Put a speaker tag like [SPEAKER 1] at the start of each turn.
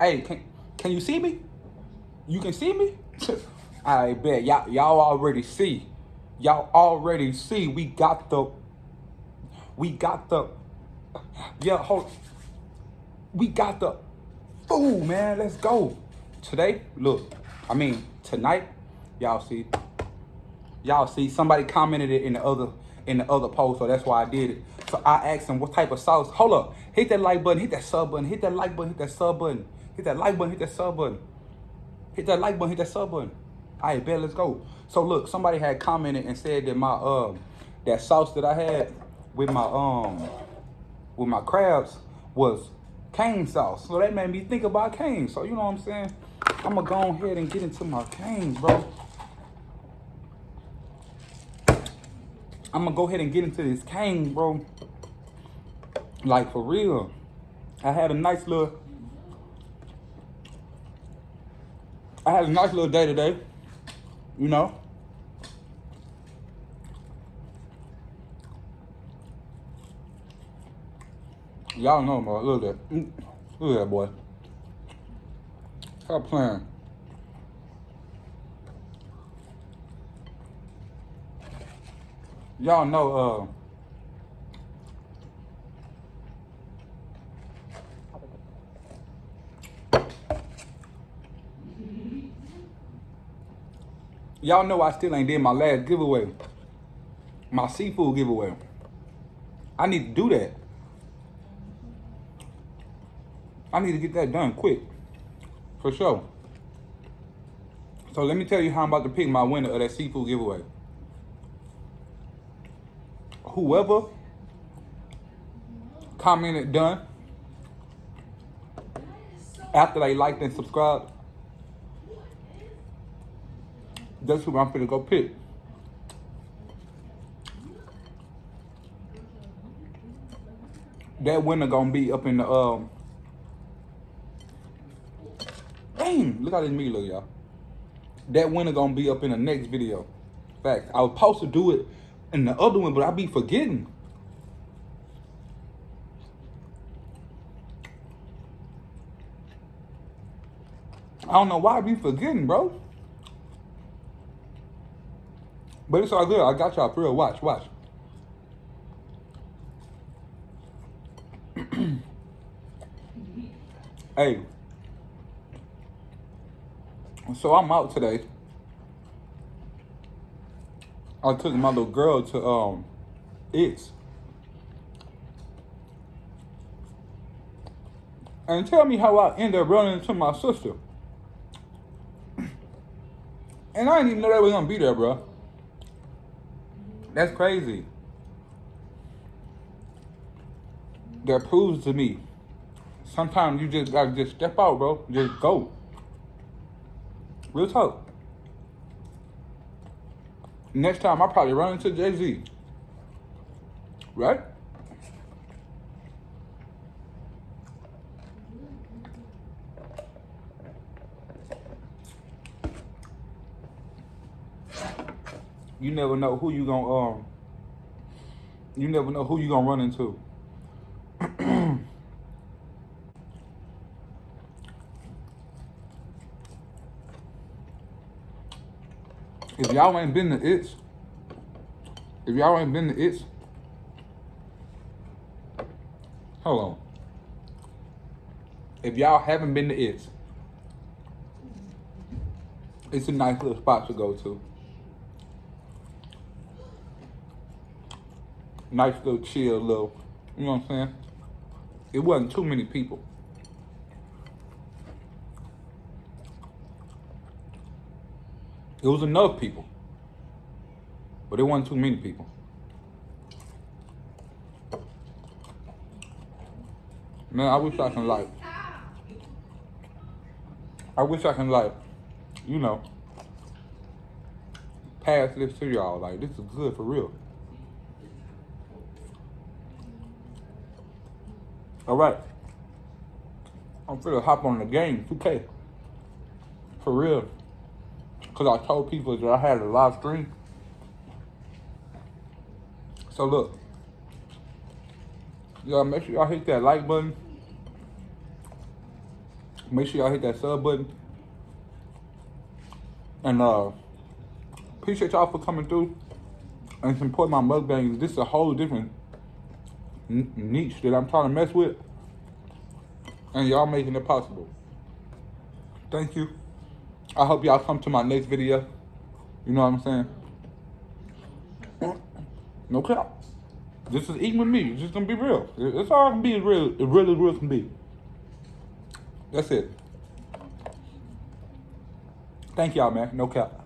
[SPEAKER 1] Hey, can can you see me? You can see me? I bet y'all y'all already see. Y'all already see we got the we got the yeah hold we got the food man let's go today look I mean tonight y'all see y'all see somebody commented it in the other in the other post so that's why I did it so I asked them what type of sauce hold up hit that like button hit that sub button hit that like button hit that sub button hit that like button hit that sub button hit that like button hit that sub button all right, bet, let's go. So look, somebody had commented and said that my um that sauce that I had with my um with my crabs was Cane sauce. So that made me think about Cane. So you know what I'm saying? I'm gonna go ahead and get into my Cane's, bro. I'm gonna go ahead and get into this Cane, bro. Like for real. I had a nice little I had a nice little day today you know? Y'all know, bro. Look at that. Mm. Look at that, boy. Stop playing. Y'all know, uh, Y'all know I still ain't did my last giveaway. My seafood giveaway. I need to do that. I need to get that done quick. For sure. So let me tell you how I'm about to pick my winner of that seafood giveaway. Whoever commented done after they liked and subscribed that's who I'm gonna go pick. That winner gonna be up in the um. Dang, look how this me look, y'all. That winner gonna be up in the next video. Fact, I was supposed to do it in the other one, but I be forgetting. I don't know why I be forgetting, bro. But it's all good. I got y'all for real. Watch, watch. hey. So I'm out today. I took my little girl to um it's. And tell me how I ended up running into my sister. And I didn't even know they was gonna be there, bro. That's crazy. That proves to me. Sometimes you just gotta just step out, bro. Just go. Real talk. Next time I probably run into Jay Z. Right? You never know who you gonna um you never know who you gonna run into. if y'all ain't been to it's, if y'all ain't been to it's, hold on. If y'all haven't been to it's, it's a nice little spot to go to. Nice little chill little, you know what I'm saying? It wasn't too many people. It was enough people, but it wasn't too many people. Man, I wish I can like, I wish I can like, you know, pass this to y'all. Like, this is good for real. All right. I'm finna hop on the game, 2K. For real. Because I told people that I had a live stream. So look. Y'all make sure y'all hit that like button. Make sure y'all hit that sub button. And uh appreciate y'all for coming through and supporting my mukbangs. This is a whole different niche that I'm trying to mess with. And y'all making it possible. Thank you. I hope y'all come to my next video. You know what I'm saying? No cap. This is eating with me. It's just gonna be real. It's all gonna be as real, as real as real can be. That's it. Thank y'all, man. No cap.